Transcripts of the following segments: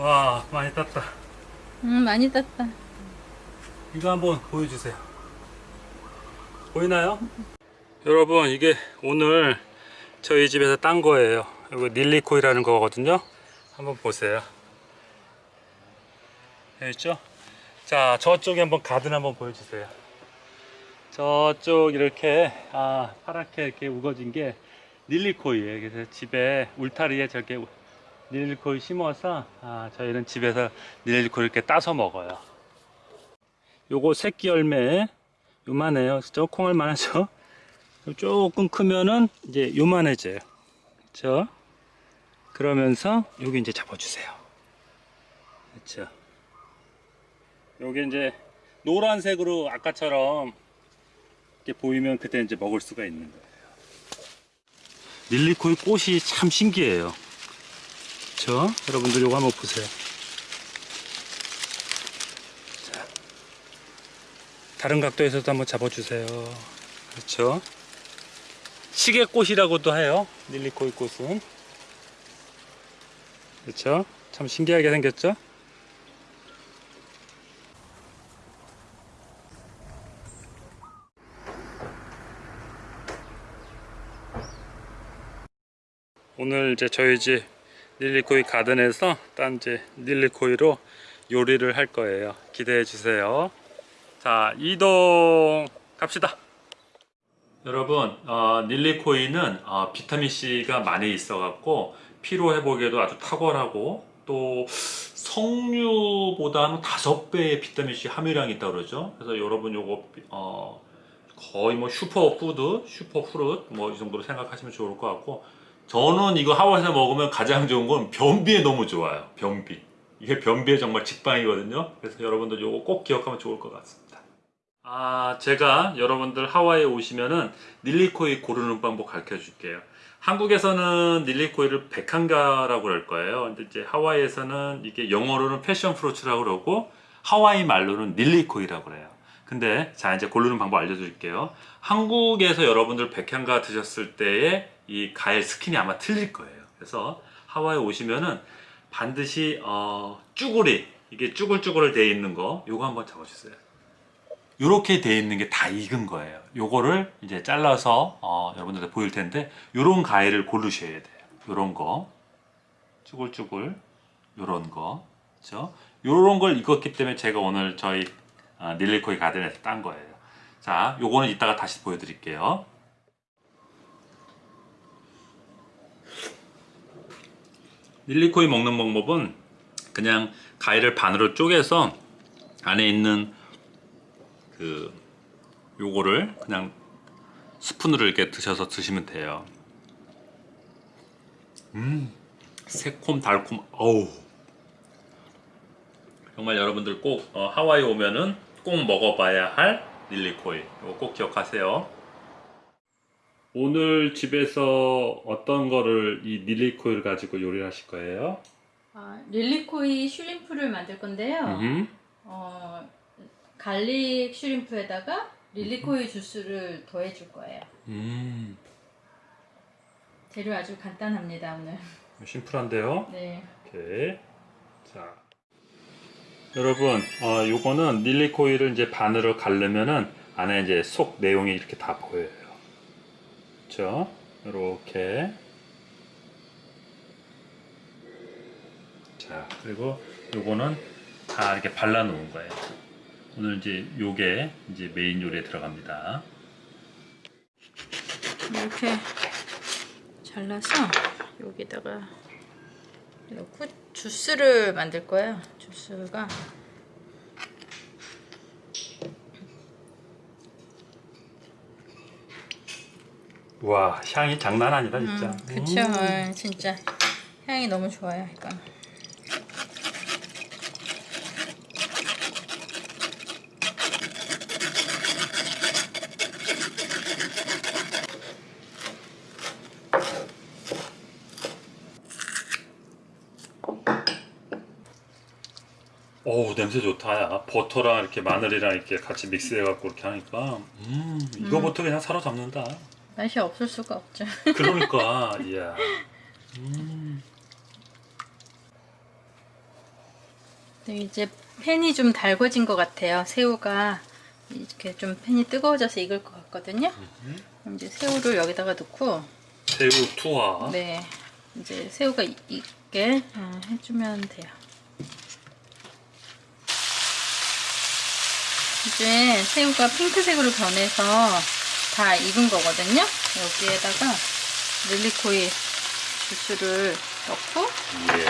와 많이 땄다. 음 많이 땄다. 이거 한번 보여주세요. 보이나요? 여러분 이게 오늘 저희 집에서 딴 거예요. 이거 닐리코이라는 거거든요. 한번 보세요. 있죠? 자 저쪽에 한번 가든 한번 보여주세요. 저쪽 이렇게 아 파랗게 이렇게 우거진 게 닐리코이에요. 그래서 집에 울타리에 저렇게 닐리코이 심어서 아, 저희는 집에서 닐리코이 이렇게 따서 먹어요. 요거 새끼 열매 요만해요. 저 콩알 만하죠 조금 크면은 이제 요만해져요. 그렇죠 그러면서 여기 이제 잡아주세요. 그렇죠 요게 이제 노란색으로 아까처럼 이렇게 보이면 그때 이제 먹을 수가 있는 거예요. 릴리코이 꽃이 참 신기해요 그렇죠? 여러분들 요거 한번 보세요. 자, 다른 각도에서도 한번 잡아주세요. 그렇죠? 시계꽃이라고도 해요. 릴리코이 꽃은. 그렇죠? 참 신기하게 생겼죠? 오늘 이제 저희 집 릴리코이 가든에서 딴 이제 릴리코이로 요리를 할 거예요. 기대해 주세요. 자 이동 갑시다. 여러분 어, 닐리코이는 어, 비타민C가 많이 있어 갖고 피로 회복에도 아주 탁월하고 또 석류보다는 다섯 배의 비타민C 함유량이 있다고 그러죠. 그래서 여러분 요거 어, 거의 뭐 슈퍼푸드 superfruit 뭐 이 정도로 생각하시면 좋을 것 같고 저는 이거 하와이에서 먹으면 가장 좋은 건 변비에 너무 좋아요. 변비. 이게 변비에 정말 직방이거든요. 그래서 여러분들 요거 꼭 기억하면 좋을 것 같습니다. 아 제가 여러분들 하와이에 오시면은 lilikoi 고르는 방법 가르쳐 줄게요. 한국에서는 lilikoi를 백향과라고 그럴 거예요. 근데 이제 하와이에서는 이게 영어로는 passion fruits라고 그러고 하와이 말로는 닐리코이라고 그래요 근데 자 이제 고르는 방법 알려드릴게요. 한국에서 여러분들 백향가 드셨을 때의 이 과일 스킨이 아마 틀릴 거예요. 그래서 하와이 오시면은 반드시 어, 쭈구리 이게 쭈글쭈글 돼 있는 거 요거 한번 잡아주세요. 요렇게 돼 있는 게 다 익은 거예요. 요거를 이제 잘라서 어, 여러분들한테 보일 텐데 요런 과일을 고르셔야 돼요. 요런 거. 쭈글쭈글 요런 거. 그렇죠? 요런 걸 익었기 때문에 제가 오늘 저희 어, 닐리코이 가든에서 딴 거예요. 자 요거는 이따가 다시 보여드릴게요. 닐리코이 먹는 방법은 그냥 과일을 반으로 쪼개서 안에 있는 그 요거를 그냥 스푼으로 이렇게 드셔서 드시면 돼요. 음 새콤 달콤 어우. 정말 여러분들 꼭 어, 하와이 오면은 꼭 먹어봐야 할 lilikoi 이거 꼭 기억하세요 오늘 집에서 어떤 거를 이 lilikoi를 가지고 요리를 하실 거예요? 아, lilikoi shrimp를 만들 건데요. 음. 어, garlic shrimp에다가 lilikoi 주스를 더해 줄 거예요. 음. 재료 아주 간단합니다 오늘. 심플한데요? 네. 오케이. 자. 여러분, 어, 요거는 릴리코이를 이제 반으로 가르면은 안에 이제 속 내용이 이렇게 다 보여요. 그렇죠? 이렇게. 자, 그리고 요거는 다 이렇게 발라 놓은 거예요. 오늘 이제 요게 이제 메인 요리에 들어갑니다. 이렇게 잘라서 여기다가 넣고 주스를 만들 거예요. 주스가 와, 향이 장난 아니다, 진짜. 음, 그쵸 어, 진짜 향이 너무 좋아요 이 건. 오 냄새 좋다 야 버터랑 이렇게 마늘이랑 이렇게 같이 믹스해 갖고 이렇게 하니까 음 이거부터 그냥 사로잡는다 맛이 없을 수가 없죠. 그러니까 이야 음. 네, 이제 팬이 좀 달궈진 것 같아요. 새우가 이렇게 좀 팬이 뜨거워져서 익을 것 같거든요. 그럼 이제 새우를 여기다가 넣고 새우 투하. 네 이제 새우가 이- 익게 어, 해주면 돼요. 이제 새우가 핑크색으로 변해서 다 익은 거거든요. 여기에다가 릴리코이 주스를 넣고 예.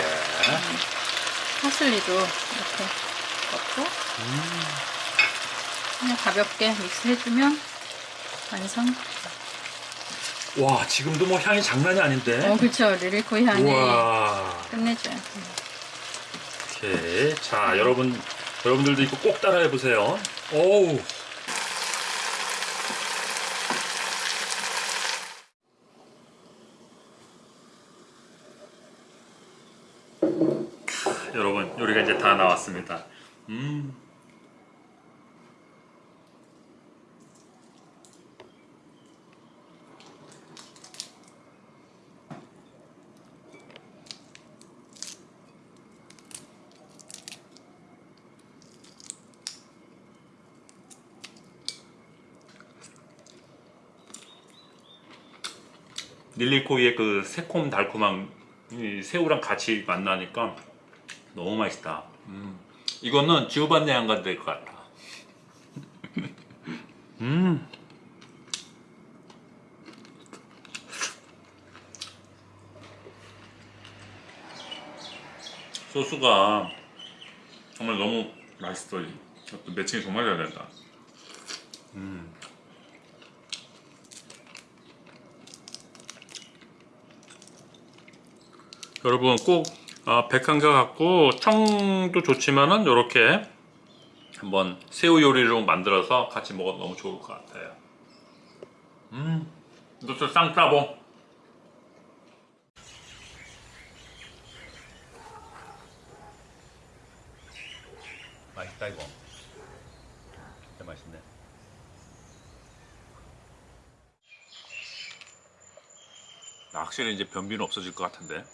파슬리도 이렇게 넣고 그냥 가볍게 믹스해주면 완성. 와 지금도 뭐 향이 장난이 아닌데. 어 그렇죠 릴리코이 향이 우와. 끝내줘요. 오케이. 자 여러분 여러분들도 이거 꼭 따라해 보세요. 오우. 캬, 여러분 요리가 이제 다 나왔습니다. 음. 릴리코이의 그 새콤 달콤한 이 새우랑 같이 만나니까 너무 맛있다. 음. 이거는 지오반네 안 가도 될것 같다. 음. 소스가 정말 너무 맛있어. 또 매칭이 정말 잘 된다. 여러분 꼭 아, 백한가 갖고 청도 좋지만은 이렇게 한번 새우 요리를 만들어서 같이 먹어도 너무 좋을 것 같아요. 음, 이것도 쌍따봉. 맛있다 이거. 진짜 맛있네. 확실히 이제 변비는 없어질 것 같은데.